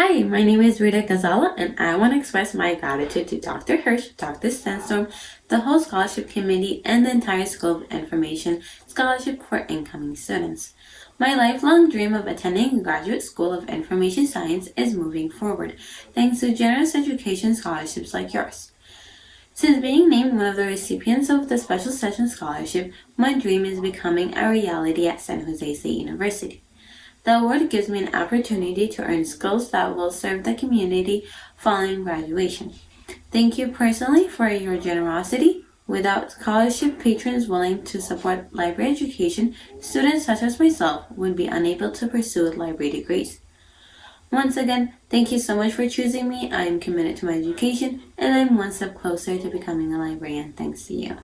Hi, my name is Rita Gazala, and I want to express my gratitude to Dr. Hirsh, Dr. Sandstorm, the whole scholarship committee, and the entire School of Information Scholarship for incoming students. My lifelong dream of attending graduate school of information science is moving forward, thanks to generous education scholarships like yours. Since being named one of the recipients of the Special Session Scholarship, my dream is becoming a reality at San Jose State University. The award gives me an opportunity to earn skills that will serve the community following graduation. Thank you personally for your generosity. Without scholarship patrons willing to support library education, students such as myself would be unable to pursue library degrees. Once again, thank you so much for choosing me. I am committed to my education and I'm one step closer to becoming a librarian thanks to you.